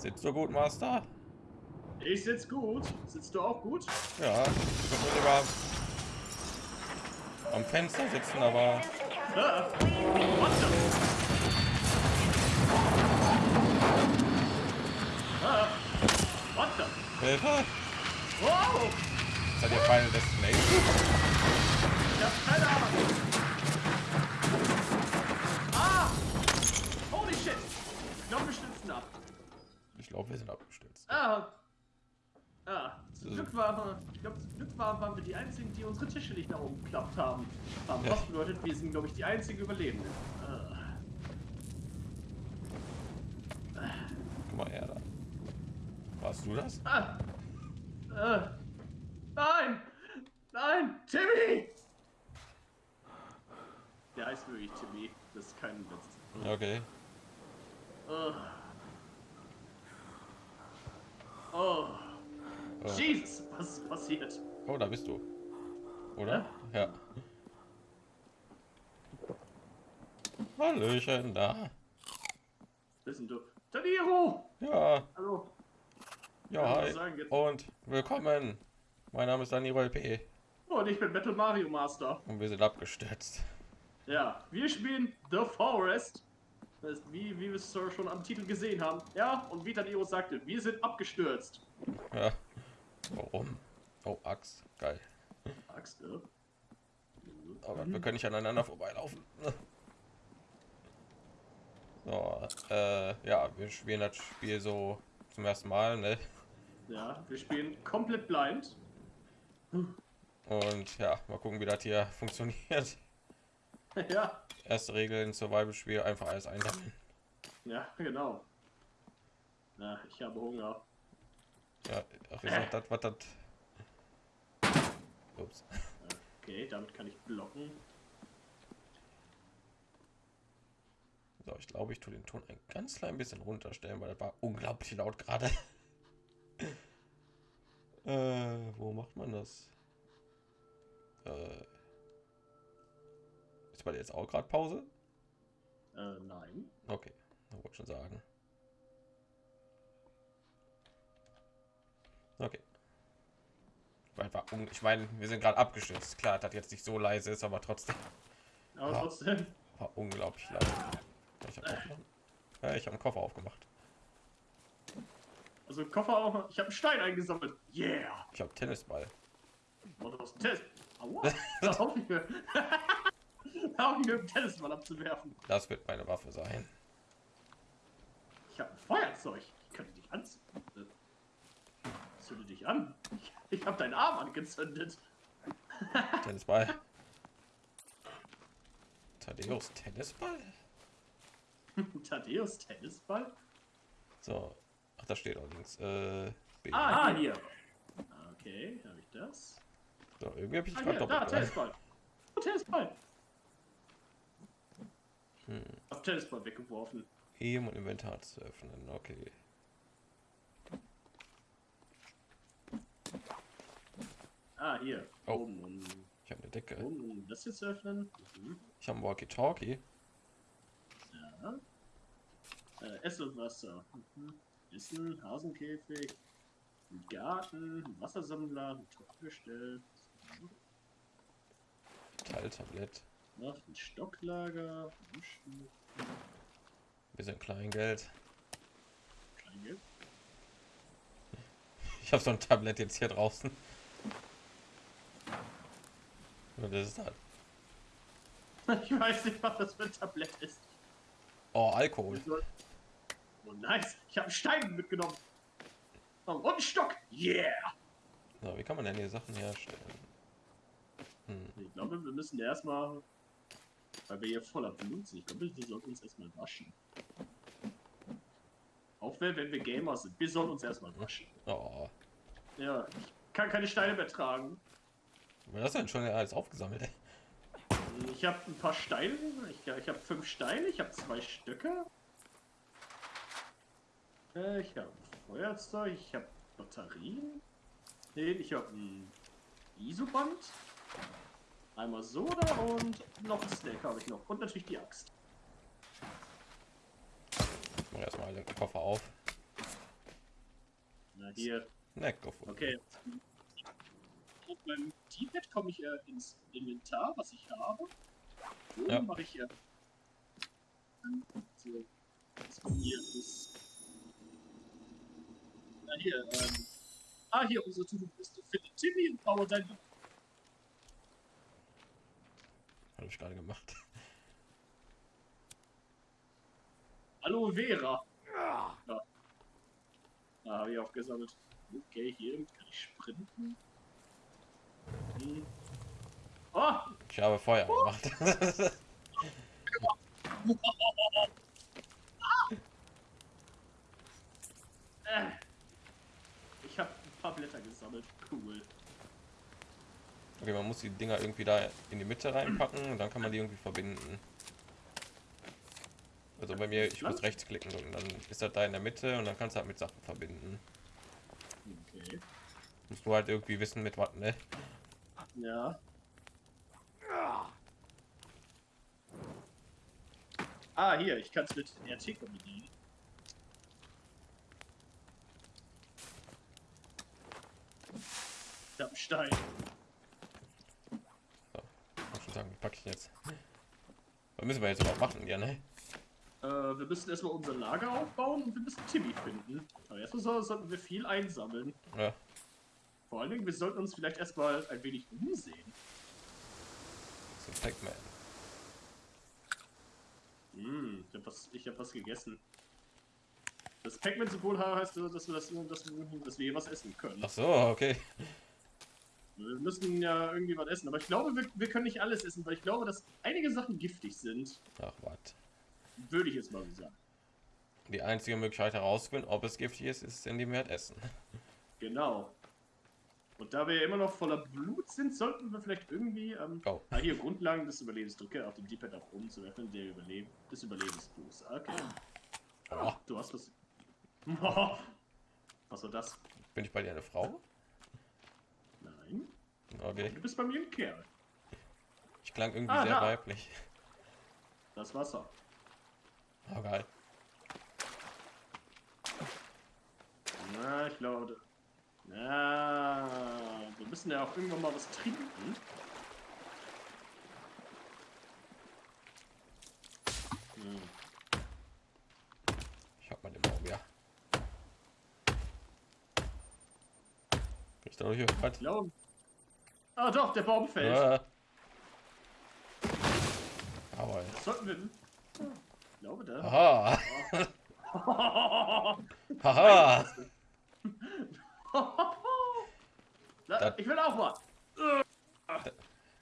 Sitzt du gut, Master? Ich sitze gut. Sitzt du auch gut? Ja, ich würde sogar am Fenster sitzen, aber Ah, what the? What the? Hilfe! Wow! Seid ihr Final Destination? Ich hab keine Ahnung. Ah! Holy shit! Ich glaube, glaube, wir sind abgestürzt. Ah! Ah, zum Glück war, ich glaube, zum Glück war, waren wir die einzigen, die unsere Tische nicht nach oben geklappt haben. haben. Ja. Was bedeutet, wir sind, glaube ich, die einzigen Überlebenden. Ah. Guck mal her da. Warst du das? Ah. Äh. Nein! Nein! Timmy! Der heißt wirklich Timmy. Das ist kein Witz. Okay. Oh. Oh. Oh. Jesus, was ist passiert? Oh, da bist du. Oder? Ja. Hallöchen, da. Wissen du? Taniro! Ja, Hallo. ja, Ja, hi. sagen? Und willkommen. Mein Name ist Dani P. Oh, und ich bin Battle Mario Master. Und wir sind abgestürzt. Ja, wir spielen The Forest. Das ist, wie, wie wir es schon am Titel gesehen haben. Ja, und wie Taniro sagte, wir sind abgestürzt. Ja. Warum? Oh, Axt. Geil. Axt, äh? Aber wir können nicht aneinander vorbeilaufen. So, äh, ja, wir spielen das Spiel so zum ersten Mal, ne? Ja, wir spielen komplett blind. Und ja, mal gucken, wie das hier funktioniert. ja, Erste Regel in Survival-Spiel, einfach alles einsammeln. ja, genau. Na, ich habe Hunger. Ja, ach, ist das, was das... Ups. Okay, damit kann ich blocken. So, ich glaube, ich tue den Ton ein ganz klein bisschen runterstellen, weil das war unglaublich laut gerade. äh, wo macht man das? Äh, ist bei dir jetzt auch gerade Pause? Äh, nein. Okay, wollte ich schon sagen. Okay. War Ich meine, wir sind gerade abgestürzt. Klar, dass jetzt nicht so leise ist, aber trotzdem Aber Ja. trotzdem. war unglaublich laut. Ich habe ich hab einen Koffer aufgemacht. Also Koffer auch. Ich habe einen Stein eingesammelt. Yeah! Ich habe Tennisball. Und aus dem Tennis. Aua! Da hoffe ich mir. Da hoffe ich mir, einen Tennisball abzuwerfen. Das wird meine Waffe sein. Ich habe ein Feuerzeug. Ich könnte dich anzünden. Zünde dich an. Ich, ich habe deinen Arm angezündet. Tennisball. Thaddeus Tennisball? Thaddeus Tennisball? So. Ach, da steht allerdings. Äh, B. Ah, hier. Okay, habe ich das. So, irgendwie habe ich Ah, gerade hier, da, doppelt. dran. Tennisball. Oh, Tennisball. Hm. Hab Tennisball weggeworfen. E um Inventar zu öffnen. Okay. Ah, hier. Oh. Oben, um, Ich habe eine Decke. oben, um das hier zu öffnen. Mhm. Ich habe ein Walkie-Talkie. Ja. Äh, Essen und Wasser. Mhm. Essen, Hasenkäfig, ein Garten, ein Wassersammler, ein Trockengestell, Teiltablett. noch ein Stocklager, Duschen, Bisschen Kleingeld. Kleingeld. Ich habe so ein Tablett jetzt hier draußen. Und das ist halt. Ich weiß nicht, was das für ein Tablett ist. Oh, Alkohol. Oh, nice. Ich habe Stein mitgenommen. Oh, und einen Stock. Yeah. So, wie kann man denn hier Sachen herstellen? Hm. Ich glaube, wir müssen erstmal, weil wir hier voller Blut sind, ich glaube, wir sollten uns erstmal waschen. Auch wenn, wenn wir Gamer sind, wir sollen uns erstmal waschen. Oh, Ja, ich kann keine Steine mehr tragen. Was hast du denn schon alles aufgesammelt? ey? Ich habe ein paar Steine, ich, ich habe fünf Steine, ich habe zwei Stöcke. Äh, ich habe Feuerzeug, ich habe Batterien. Nee, ich habe ein Isoband. Einmal Soda und noch ein Snack habe ich noch. Und natürlich die Axt. Ich mache erstmal den Koffer auf. Hier, Snack gefunden. okay. Auf meinem D-Pad komme ich äh, ins Inventar, was ich habe. So Ja. mache ich äh, so, das bei mir ist. Na hier, ähm. Ah, hier unsere To-Do-Liste. Finde Timmy und baue dein Habe ich gerade gemacht. Aloe Vera. Ja. Da habe ich auch gesammelt. Okay, hier kann ich sprinten. Oh! Ich habe Feuer gemacht. Ich habe ein paar Blätter gesammelt. Cool. okay, man muss die Dinger irgendwie da in die Mitte reinpacken und dann kann man die irgendwie verbinden. Also bei mir, ich muss rechts klicken und dann ist das da in der Mitte und dann kannst du halt mit Sachen verbinden. Okay. Musst du halt irgendwie wissen mit was, ne? Ja. Ah, hier, ich kann es mit RT kombinieren. Ich hab einen Stein. Muss schon sagen, wie packe ich jetzt? Was müssen wir jetzt überhaupt machen, ja, ne? Äh, wir müssen erstmal unser Lager aufbauen und wir müssen Timmy finden. Aber erstmal so- sollten wir viel einsammeln. Ja, Vor allen Dingen, wir sollten uns vielleicht erstmal ein wenig umsehen. so Pac-Man. Hm, ich hab was, ich hab was gegessen. Das Pac-Man-Symbol heißt, so, dass wir, das, dass, wir, dass wir hier was essen können. Ach so, okay. Wir müssen ja irgendwie was essen, aber ich glaube, wir, wir können nicht alles essen, weil ich glaube, dass einige Sachen giftig sind. Ach, was. Würde ich jetzt mal so sagen. Die einzige Möglichkeit herauszufinden, ob es giftig ist, ist, indem wir halt essen. Genau. Und da wir ja immer noch voller Blut sind, sollten wir vielleicht irgendwie. Ähm, Oh. Ah, hier Grundlagen des Überlebens. Drücke auf dem D-Pad auch um zu öffnen, der Überleben des Überlebensbuchs. Okay. Oh, Du hast was. Was war das? bin ich bei dir eine Frau? Nein. Okay. Du bist bei mir ein Kerl. Ich klang irgendwie Ah, sehr da. weiblich. Das Wasser. Oh, geil. Na, ich glaube. Na, wir müssen ja auch irgendwann mal was trinken. Hm. Ich hab mal den Baum, ja. Ich da hier was? Ich glaube. Ah, doch, der Baum fällt. Ah. Aber Was sollten wir denn? Ich glaube, da. Aha. Haha. Da, ich will auch mal.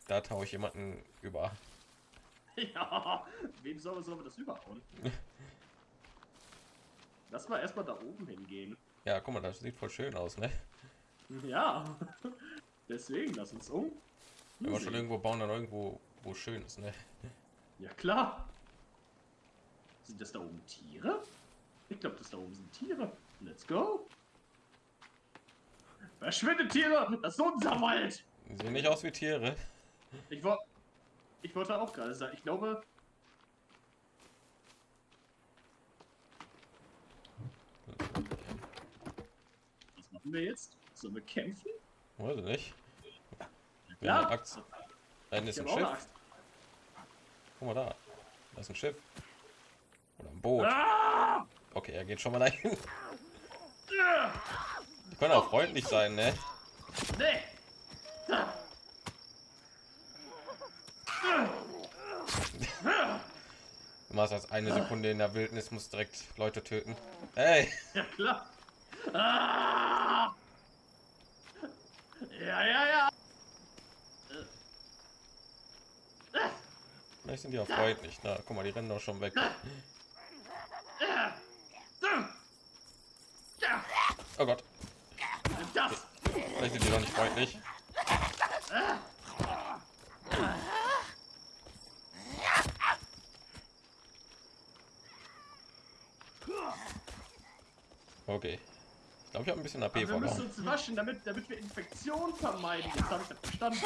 Da tauche ich jemanden über. Ja, wem sollen wir, sollen wir das überhauen? Lass mal erstmal da oben hingehen. Ja, guck mal, das sieht voll schön aus, ne? Ja, deswegen lass uns um. Wenn wir schon irgendwo bauen, dann irgendwo, wo schön ist, ne? Ja, klar. Sind das da oben Tiere? Ich glaube, das da oben sind Tiere. Let's go. Verschwindet Tiere! Das ist unser Wald! Sehen nicht aus wie Tiere. Ich, wo ich wollte auch gerade sagen, ich glaube. Was machen wir jetzt? Sollen wir kämpfen? Weiß ich nicht. Wenn Ja. Axt. Ist ein Schiff. Guck mal da. Da ist ein Schiff. Oder ein Boot. Ah! Okay, er geht schon mal dahin. Die können auch freundlich sein, ne? Du machst als eine Sekunde in der Wildnis, musst direkt Leute töten. Hey! Ja, klar. Ah! Ja, ja, ja. Vielleicht sind die auch freundlich. Na, guck mal, die rennen doch schon weg. Oh Gott, nicht. Okay. Ich glaube, ich habe ein bisschen AP Wir müssen verloren. uns waschen, damit, damit wir Infektionen vermeiden. Jetzt habe ich das verstanden.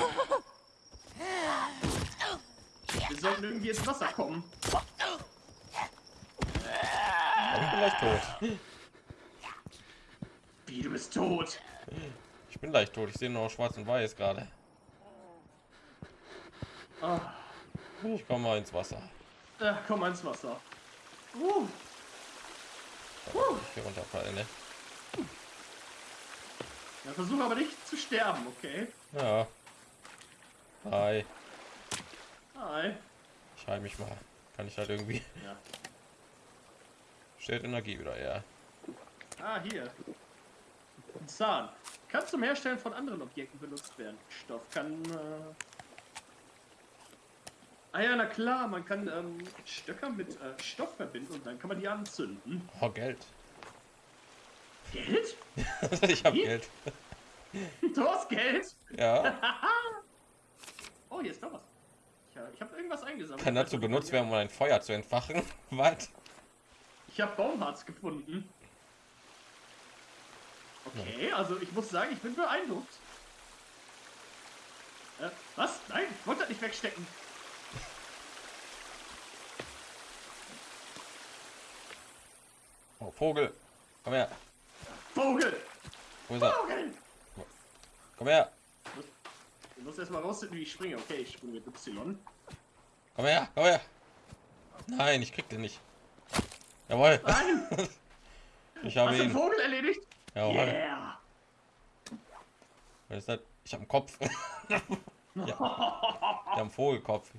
Wir sollten irgendwie ins Wasser kommen. Aber ich bin gleich tot. Wie, du bist tot? Ich bin leicht tot. Ich sehe nur noch schwarz und weiß gerade. Ah, Ich komme mal ins Wasser. äh, komm ins Wasser. Uh, Ich hier runterfallen, ne? ja, versuch aber nicht zu sterben, okay? Ja. Hi. Hi. Ich heil mich mal. Kann ich halt irgendwie. Ja. Stellt Energie wieder, ja. Ah, hier. Ein Zahn. Kann zum Herstellen von anderen Objekten benutzt werden. Stoff kann. Äh... Ah ja, na klar, man kann ähm, Stöcker mit äh, Stoff verbinden und dann kann man die anzünden. Oh, Geld. Geld? ich habe Wie? Geld. Du hast Geld? Ja. Oh, hier ist doch was. Ich, ich habe irgendwas eingesammelt. Kann dazu benutzt werden, um ein Feuer zu entfachen. Was? Ich habe Baumharz gefunden. Okay, also ich muss sagen, ich bin beeindruckt. Äh, was? Nein, ich wollte das nicht wegstecken. Oh, Vogel. Komm her. Vogel! Wo ist er? Vogel! Komm her. Du musst erstmal rausfinden, wie ich springe. Okay, ich springe mit Y. Komm her. Komm her. Nein, ich krieg den nicht. Jawohl. Nein! Ich habe Hast ihn. Vogel erledigt? Jawohl. Yeah! Was ist das? Ich habe einen Kopf. ja. Ich habe einen Vogelkopf.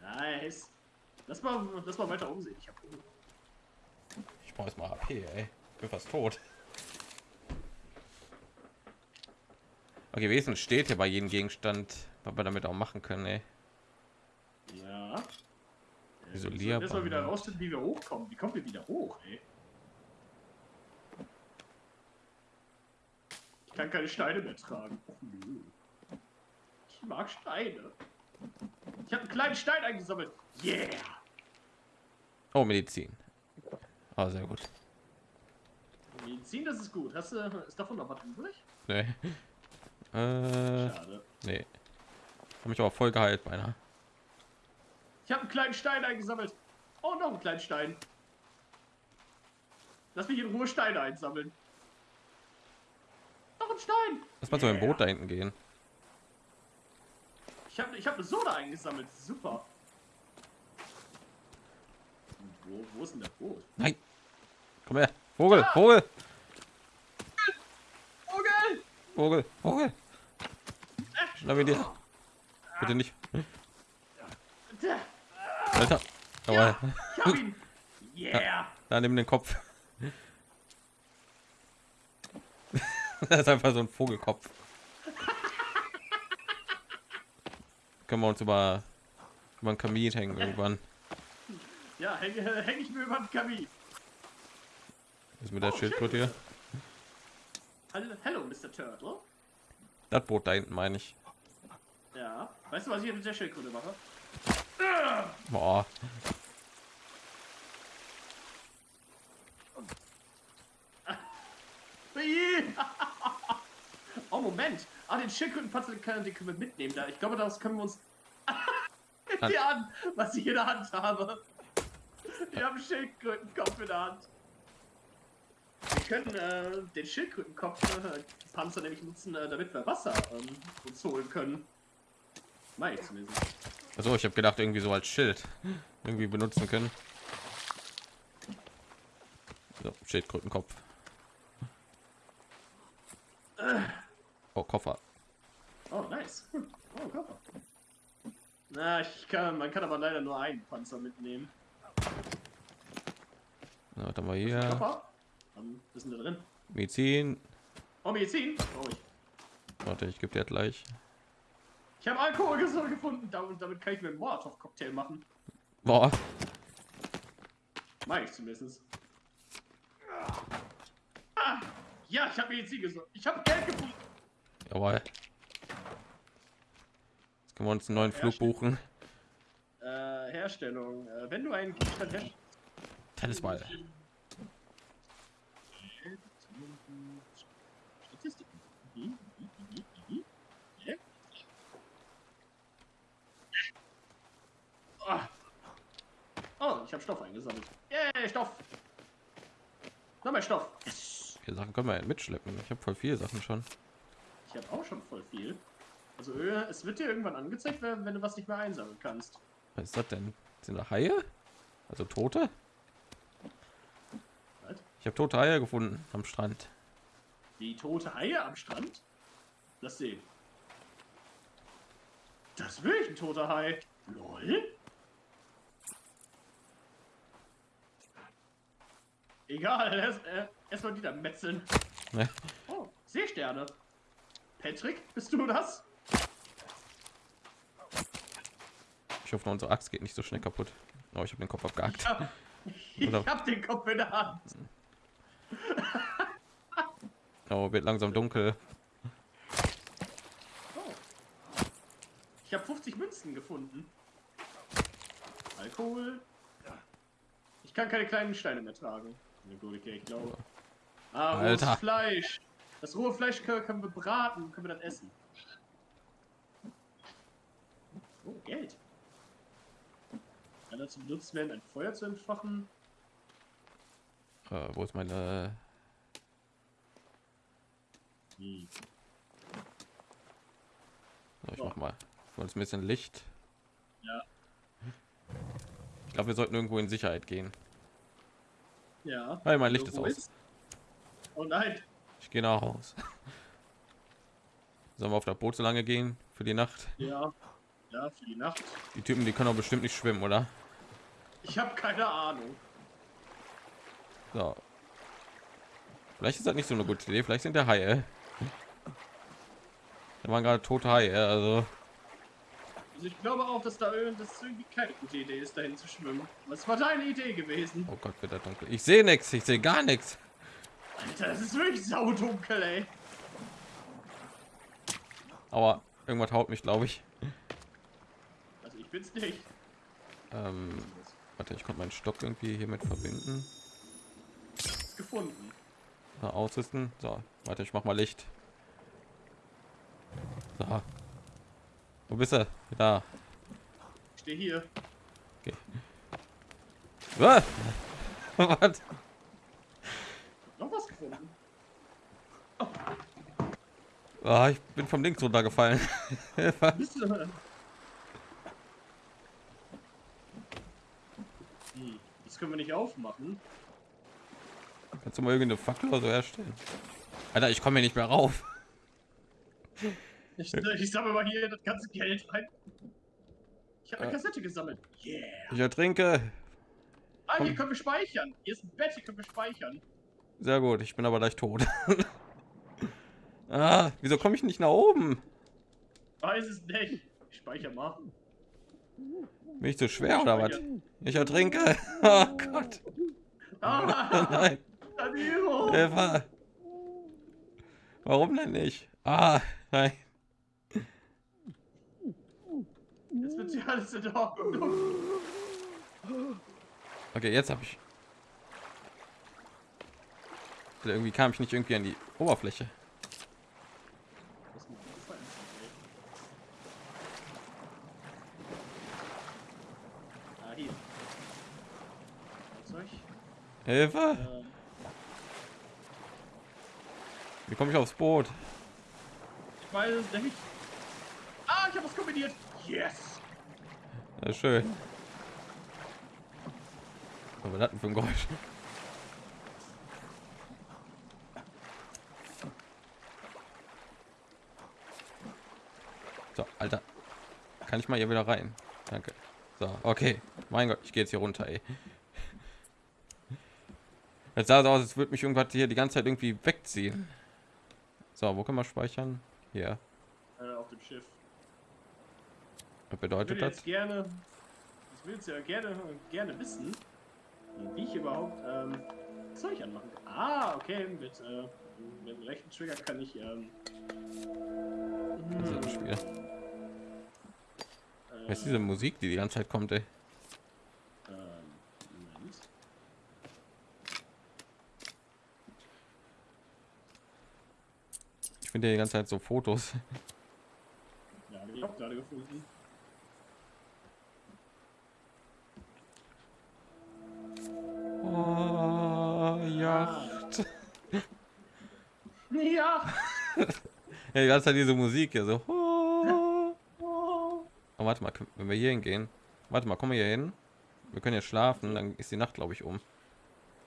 nice. Lass mal, lass mal weiter umsehen. Ich hab Ich brauche jetzt mal HP, ey. Ich bin fast tot. Okay, wesentlich steht hier bei jedem Gegenstand, was wir damit auch machen können, ey. Ja. Isolierbar. Erstmal wieder rausfinden, wie wir hochkommen. Wie kommen wir wieder hoch, ey? Ich kann keine Steine mehr tragen. Ich mag Steine. Ich habe einen kleinen Stein eingesammelt. Yeah! Oh, Medizin. Ah, sehr gut. Medizin, das ist gut. Hast du, ist davon noch was übrig? Nee. Äh, Schade. nee. Hab mich aber voll geheilt beinahe. Ich habe einen kleinen Stein eingesammelt. Oh, noch einen kleinen Stein. Lass mich in Ruhe Steine einsammeln. Noch ein Stein. Lass mal so ein Boot da hinten gehen. Ich habe ich hab eine Soda eingesammelt. Super. Wo, wo ist denn der Boot? Nein. Komm her. Vogel, Vogel, Vogel! Vogel, Vogel. Schnapp ihn dir. Bitte nicht. Alter. Jawohl. ich hab ihn. Yeah. Da nimm den Kopf. das ist einfach so ein Vogelkopf. Können wir uns über, über einen Kamin hängen irgendwann. Ja, hänge häng ich mir über den Kamin. Was ist mit der Oh, Schildkröte hier? Hallo, Mr. Turtle. Das Boot da hinten meine ich. Ja. Weißt du, was ich mit der Schildkröte mache? Boah. Ui. oh, Moment. Ah, den Schildkrötenpanzer können, den können wir mitnehmen. Da. Ich glaube, das können wir uns... die an, was ich in der Hand habe. Ich habe einen Schildkrötenkopf in der Hand. Wir können äh, den Schildkrötenkopf äh, Panzer nämlich nutzen, äh, damit wir Wasser ähm, uns holen können. Mei, zumindest. Also ich habe gedacht irgendwie so als Schild irgendwie benutzen können. So, Schildkrötenkopf. Oh, Koffer. Oh, nice. Hm. Oh, Koffer. Na, ich kann, man kann aber leider nur einen Panzer mitnehmen. Was haben wir hier? Koffer? Ähm, ist da drin? Medizin. Oh, Medizin? Oh, ich, Warte, ich gebe dir gleich. ich habe Alkohol gefunden. Damit, damit kann ich mir einen Molotov-Cocktail machen. Boah. Mach ich zumindest. Ah, ja, ich habe Medizin gesucht. Ich habe Geld gefunden. Jawohl. Jetzt können wir uns einen neuen Flug buchen. Äh, Herstellung. Äh, wenn du einen Gegenstand herstellst. Tennisball. Statistiken. Ah. Oh, ich habe Stoff eingesammelt. Yay, Stoff. Nochmal Stoff. Yes. Sachen können wir mitschleppen. Ich habe voll viele Sachen schon. Ich habe auch schon voll viel. Also äh, es wird dir irgendwann angezeigt, wenn, wenn du was nicht mehr einsammeln kannst. Was ist das denn? Sind da Haie? Also Tote? Was? Ich habe tote Haie gefunden am Strand. Wie tote Haie am Strand? Lass sehen. Das ist wirklich ein toter Hai. Lol. Egal, erst, äh, erstmal wieder metzeln. Ne? Oh, Seesterne. Patrick, bist du das? Ich hoffe, unsere Axt geht nicht so schnell kaputt. Oh, ich habe den Kopf abgehackt. Ich hab, ich Oder- hab den Kopf in der Hand. Oh, wird langsam dunkel. Oh. Ich habe 50 Münzen gefunden. Alkohol. Ich kann keine kleinen Steine mehr tragen. Ich glaube. Ah, Alter. Fleisch. Das rohe Fleisch können, können wir braten, können wir dann essen. Oh, Geld. Kann dazu benutzt werden, ein Feuer zu entfachen. Äh, wo ist meine? Hm. So, ich So. mach mal. Uns ein bisschen Licht. Ja. Ich glaube, wir sollten irgendwo in Sicherheit gehen. Ja. Hey, mein Licht ist aus. Oh nein. Ich gehe nach Haus. Sollen wir auf das Boot so lange gehen für die Nacht? Ja. Ja, für die Nacht. Die Typen, die können doch bestimmt nicht schwimmen, oder? Ich habe keine Ahnung. So. Vielleicht ist das nicht so eine gute Idee. Vielleicht sind der Haie. Da waren gerade tote Haie. Also Also ich glaube auch, dass da es irgendwie keine gute Idee ist, dahin zu schwimmen. Was war deine Idee gewesen? Oh Gott, wird das dunkel. Ich sehe nichts. Ich sehe gar nichts. Alter, das ist wirklich saudunkel, ey. Aber irgendwas haut mich, glaube ich. Also ich bin's nicht. Ähm, warte, ich konnte meinen Stock irgendwie hiermit verbinden. Ist gefunden. So, ausrüsten. So, warte, ich mach mal Licht. So. Wo bist du? Da. Ich stehe hier. Was? Was? Gefunden. Ah, ich bin vom Links runtergefallen. Hm. Das können wir nicht aufmachen. Kannst du mal irgendeine Fackel oder so herstellen? Alter, ich komme hier nicht mehr rauf. Ich, ich sammle mal hier das ganze Geld rein. Ich habe eine Äh. Kassette gesammelt. Yeah. Ich ertrinke. Ah, hier Komm. können wir speichern. Hier ist ein Bett, hier können wir speichern. Sehr gut, ich bin aber gleich tot. ah, wieso komme ich nicht nach oben? Weiß es nicht. Ich speichere mal. Bin ich zu schwer oder was? Ich ertrinke. Oh Gott. Ah, Nein. Eva. Warum denn nicht? Ah, nein. Jetzt wird hier alles in Ordnung. Okay, jetzt habe ich. Irgendwie kam ich nicht irgendwie an die Oberfläche. Das. Hilfe! Wie komme ich aufs Boot? ich weiß es nicht. Ah, ich habe was kombiniert. Yes. Ja, schön. Was war das denn für ein Geräusch? So, Alter. Kann ich mal hier wieder rein? Danke. So, okay. Mein Gott, ich gehe jetzt hier runter, ey. Jetzt sah es aus, als würde mich irgendwas hier die ganze Zeit irgendwie wegziehen. So, wo kann man speichern? Hier. Äh, auf dem Schiff. Was Ich bedeutet würde das? gerne, ich will jetzt ja gerne, gerne wissen, wie ich überhaupt ähm, Zeug anmachen kann. Ah, okay, mit, äh, mit dem rechten Trigger kann ich, ähm, Das ist ein Spiel. Was ist diese Musik, die die ganze Zeit kommt, ey? ähm. Ich finde die ganze Zeit so Fotos. Ja, hab ich auch gerade gefunden. Oh, Yacht. Ja. Ja, die ganze Zeit diese Musik hier so. Oh, warte mal, wenn wir hier hingehen. Warte mal, kommen wir hier hin. Wir können jetzt schlafen, dann ist die Nacht, glaube ich, um.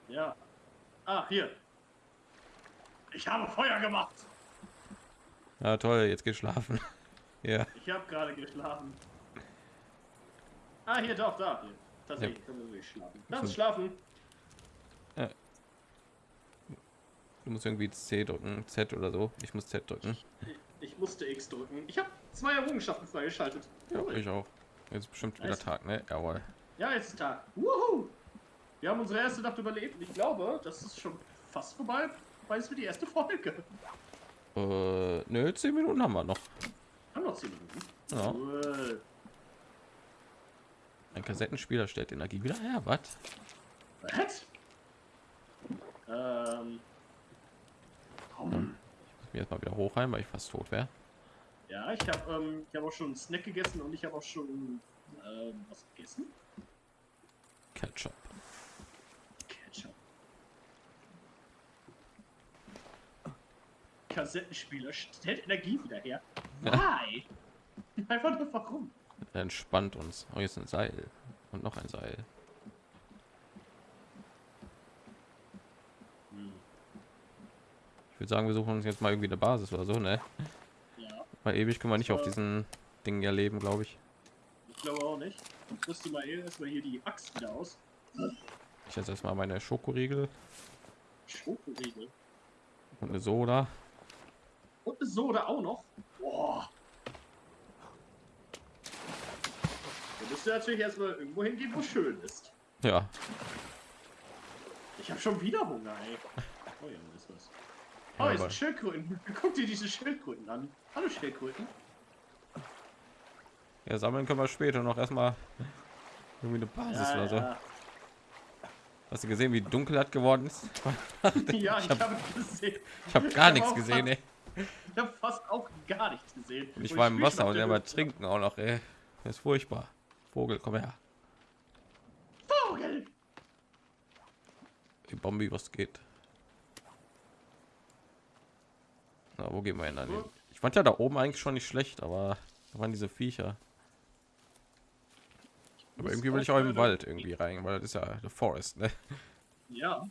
Ja. Ah, hier. Ich habe Feuer gemacht. Ja, toll, jetzt geht schlafen. ja, Ich habe gerade geschlafen. Ah, hier, doch, da. Hier. Tatsächlich können wir schlafen. Lass uns schlafen. Du musst irgendwie C drücken, Z oder so. Ich muss Z drücken. Ich, ich musste X drücken. Ich habe zwei Errungenschaften freigeschaltet. Ja, ich auch. Jetzt ist bestimmt wieder. Tag, ne? Jawohl. Ja, jetzt ist Tag. Wuhu! Wir haben unsere erste Nacht überlebt und ich glaube, das ist schon fast vorbei, weil es für die erste Folge. Äh, nö, 10 Minuten haben wir noch. Haben noch 10 Minuten. Ja. Cool. Ein Kassettenspieler stellt Energie wieder her. Was? Was? Ähm. Muss mich erstmal wieder hochheilen, weil ich fast tot wäre. Ja, ich habe ähm, ich hab auch schon einen Snack gegessen und ich habe auch schon ähm, was gegessen. Ketchup. Ketchup. Kassettenspieler stellt Energie wieder her. Why? Einfach nur warum? Entspannt uns. Oh, hier ist ein Seil. Und noch ein Seil. Hm. Ich würde sagen, wir suchen uns jetzt mal irgendwie eine Basis oder so, ne? Ja, Weil ewig können wir nicht auf diesen Dingen ja leben, glaube ich. ich glaube auch nicht. Ich rüste mal eben erstmal hier die Axt wieder aus. Ich jetzt erstmal meine Schokoriegel Schokoriegel. und eine Soda. Und eine Soda auch noch. Boah. Da müsst ihr natürlich erstmal irgendwo hingehen, wo schön ist. Ja, Ich habe schon wieder Hunger, ey. Oh ja. Oh, Ja, hier sind Schildkröten. Guck dir diese Schildkröten an. Hallo Schildkröten. ja, sammeln können wir später noch erstmal irgendwie eine Basis oder so. ja. Hast du gesehen, wie dunkel das geworden ist? ja, ich, hab- habe gesehen. Ich habe gar hab nichts gesehen. Fast, ich habe fast auch gar nichts gesehen. Und ich Und war im Wasser und er der war trinken auch noch, ey. Das ist furchtbar. Vogel, komm her. Vogel! Die Bombe, was geht. Na, wo gehen wir hin? Ich fand ja da oben eigentlich schon nicht schlecht, aber da waren diese Viecher. Aber irgendwie will ich auch im Wald irgendwie rein, weil das ist ja the Forest, ne? Ja,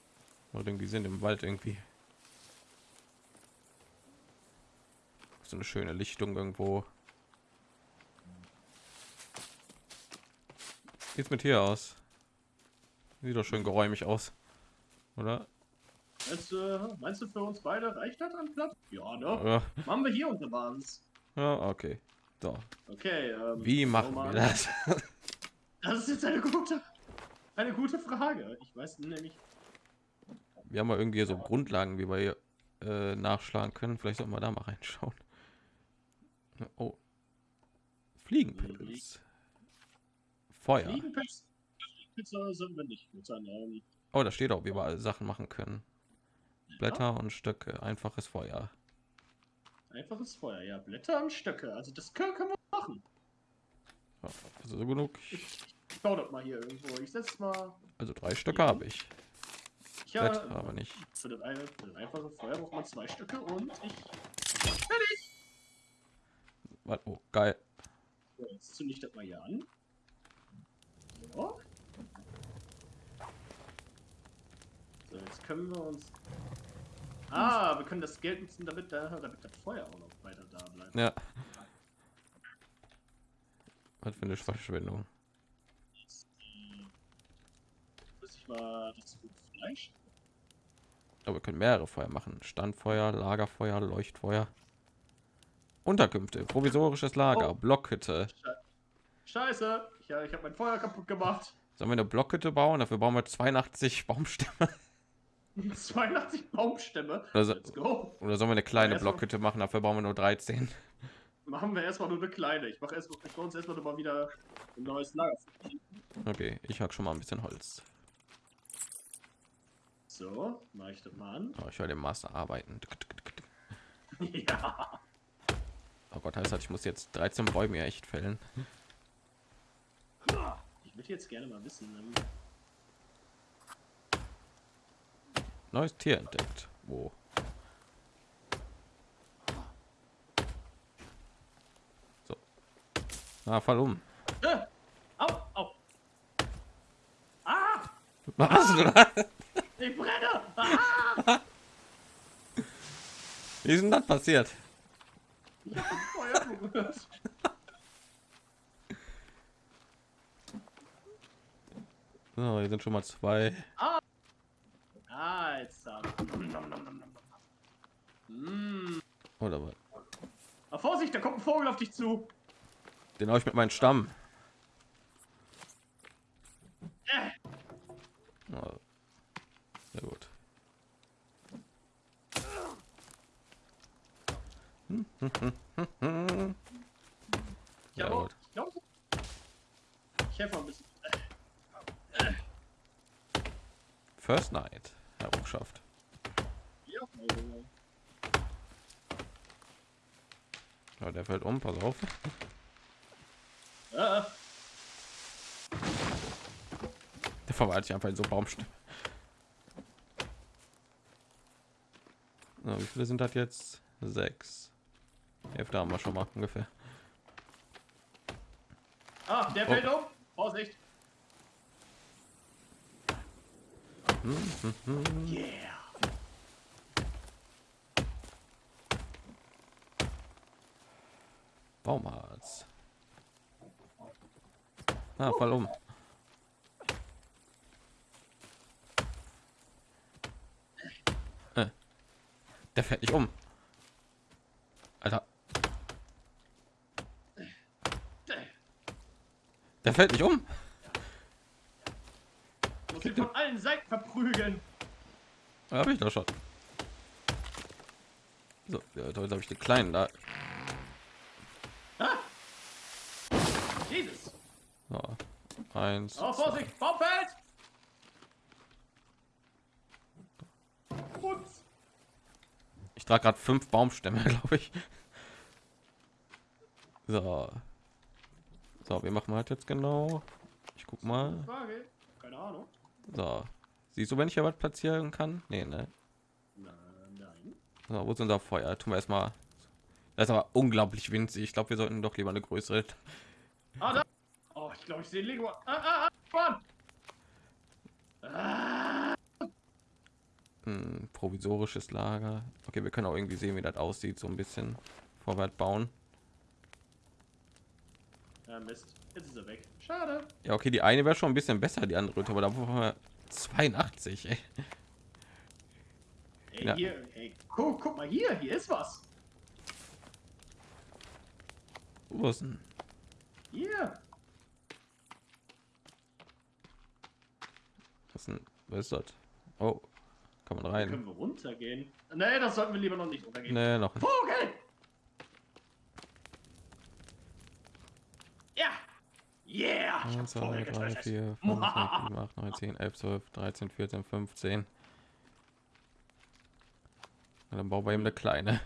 Und irgendwie sind im Wald irgendwie. So eine schöne Lichtung irgendwo. Sieht's mit hier aus? Sieht doch schön geräumig aus. Oder? Meinst du, meinst du für uns beide reicht das an Platz? Ja, ne? Ja, Machen wir hier unsere Basis. ja okay. So. Okay, ähm, Wie machen mal wir das? Das ist jetzt eine gute, eine gute Frage. Ich weiß nämlich. Wir haben ja irgendwie so Grundlagen, wie wir hier, äh, nachschlagen können. Vielleicht sollten wir da mal reinschauen. Oh. Fliegenpilz. Feuer. Fliegenpilz. Fliegenpilze sind wir nicht mit seinen Oh, da steht auch, wie wir alle Sachen machen können. Blätter und Stöcke. Einfaches Feuer. Einfaches Feuer, ja. Blätter und Stöcke. Also das können, können wir machen. Ja, Also so genug. Ich, ich baue das mal hier irgendwo. Ich setze mal. Also drei Stöcke habe ich. Ich Blätter habe aber nicht. für das, eine, für das einfache Feuer braucht man zwei Stücke und ich. Fertig! Warte, Oh, geil. So, jetzt zünde ich das mal hier an. So. So, jetzt können wir uns. Ah, wir können das Geld nutzen, damit, da, damit das Feuer auch noch weiter da bleibt. Ja. Was für eine Verschwendung. Muss ich mal das Fleisch. Aber wir können mehrere Feuer machen. Standfeuer, Lagerfeuer, Leuchtfeuer. Unterkünfte, provisorisches Lager, Oh. Blockhütte. Scheiße! Ich, ich habe mein Feuer kaputt gemacht. Sollen wir eine Blockhütte bauen? Dafür bauen wir 82 Baumstämme. 82 Baumstämme. Let's go. Oder sollen wir eine kleine Blockhütte machen? Dafür bauen wir nur 13. Machen wir erstmal nur eine kleine. Ich mache erst, ich uns erstmal mal wieder ein neues Lager. Okay, ich hack schon mal ein bisschen Holz. So, mache ich das mal an. Oh, ich will den Master arbeiten. ja. Oh Gott, heißt das, ich muss jetzt 13 Bäume echt fällen. Ich würde jetzt gerne mal wissen. Neues Tier entdeckt. Wo? So. Na, fall um. Äh, au, au. Ah! Was ah! Ich brenne! Ah! Wie ist denn das passiert? Ich hab Feuer. So, hier sind schon mal zwei. Ah! Jetzt da. Mm. Oder was? Ah, Vorsicht, da kommt ein Vogel auf dich zu. Den habe ich mit meinem Stamm. Äh, Ja. Sehr gut. ich Ja, gut. ich glaub, ich helfe mal ein bisschen. First Night. Errungenschaft. Ja, Ja, der fällt um, pass auf. äh, Der verwandelt sich einfach in so Baumstämme. So, wie viele sind das jetzt? Sechs. Hälfte haben wir schon mal ungefähr. ah, der Oh. fällt um. Vorsicht. Yeah. Baumarzt. Ah, fall um. Äh. Der fällt nicht um. Alter, der fällt nicht um. Ihn von allen Seiten verprügeln. Habe ich doch schon. So, ja, heute habe ich den kleinen da. Ah. Jesus. So, eins. Oh. Vorsicht, Baumfeld! Ich trage gerade fünf Baumstämme, glaube ich. So. So, wir machen halt jetzt genau. Ich guck mal. Keine Ahnung. So. Siehst du, wenn ich hier was platzieren kann? Nee, ne? So, wo ist unser Feuer? Tun wir erstmal. Das ist aber unglaublich winzig. Ich glaube, wir sollten doch lieber eine größere. Ah, da. Oh, ich glaube, ich sehe Lego. Ah, ah, ah. Ah, Hm, provisorisches Lager. Okay, wir können auch irgendwie sehen, wie das aussieht, so ein bisschen vorwärts bauen. Ja, Mist. Jetzt ist er weg. Schade. Ja, okay, die eine wäre schon ein bisschen besser, die andere, aber da brauchen wir 82. Ey. Ey, Ja. hier, ey, guck, guck mal hier, hier ist was. Wo ist denn? Hier. Was, ist denn, was ist das? Oh, kann man Können rein? wir runtergehen? Nee, das sollten wir lieber noch nicht runtergehen. Nee, noch nicht. Vogel! Ja! Yeah! Ich hab 1, 2, Vogel 3, getötet. 4, 5, 6, 7, 8, 9, 10, 11, 12, 13, 14, 15. Ja, dann bauen wir eben eine kleine.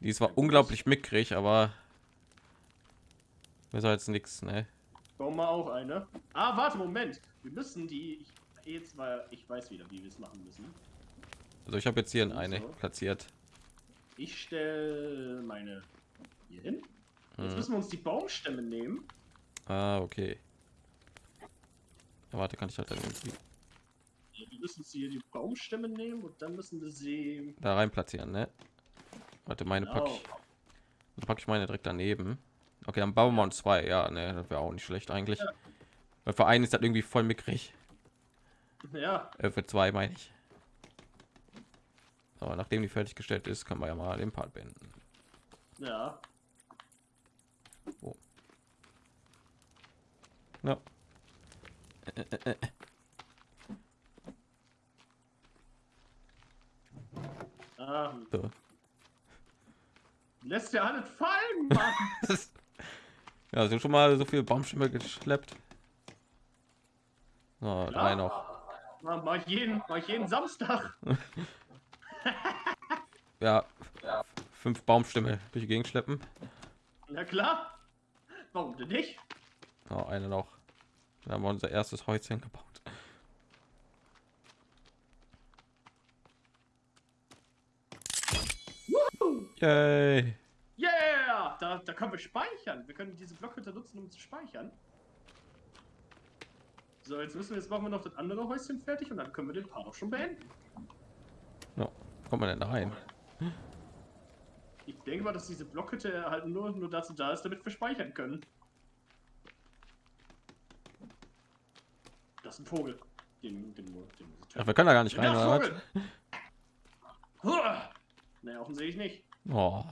Die ist zwar unglaublich mickrig, aber besser als nichts, ne? Bauen wir auch eine. Ah, warte, Moment. Wir müssen die. Ich, jetzt mal, ich weiß wieder, wie wir es machen müssen. Also ich habe jetzt hier eine So. platziert. Ich stelle meine hier hin. Jetzt Mhm. müssen wir uns die Baumstämme nehmen. Ah, okay. Ja, warte, kann ich halt dann irgendwie Wir müssen uns hier die Baumstämme nehmen und dann müssen wir sie. da rein platzieren, ne? Warte, meine pack Genau. ich, dann pack ich meine direkt daneben. Okay, dann bauen wir uns zwei. Ja, ne, das wäre auch nicht schlecht eigentlich. Weil für einen ist das irgendwie voll mickrig. Ja, Äh, für zwei meine ich. Aber nachdem die fertiggestellt ist, kann man ja mal den Part beenden. ja. Ja. Ah, So. lässt ja alles fallen, Mann. ja, sind schon mal so viele Baumstämme geschleppt. So, drei noch. Mach mach ich jeden, mach ich jeden Samstag. Ja, fünf Baumstämme durch die Gegend schleppen. Na klar. Warum denn nicht? Oh, eine noch. Dann haben wir unser erstes Häuschen gebaut. Yay. Yeah! da, da können wir speichern. Wir können diese Blockhütte nutzen, um zu speichern. So, jetzt müssen wir, jetzt machen wir noch das andere Häuschen fertig und dann können wir den Part auch schon beenden. Ja. Kommt man denn da rein? Ich denke mal, dass diese Blockhütte halt nur, nur dazu da ist, damit wir speichern können. Ist ein Vogel. Den, den, den Ach, wir können da gar nicht rein, Ja, oder! Naja, offensichtlich nicht. Oh.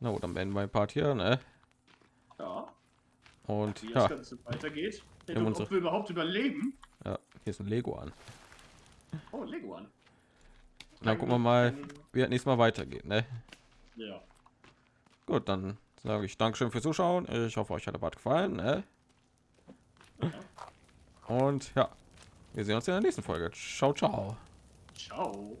Na gut, dann beenden wir den Part hier, ne? Ja, Und wie ja, das Ganze weitergeht. Haben Und unsere- ob wir überhaupt überleben. ja, hier ist ein Lego an. Oh, Lego an. Dann gucken wir mal, wie das nächstes Mal weitergeht, ne? Ja. Gut, dann sage ich Dankeschön fürs Zuschauen. Ich hoffe, euch hat der Part gefallen, ne? Und ja, wir sehen uns in der nächsten Folge. Ciao, ciao. Ciao.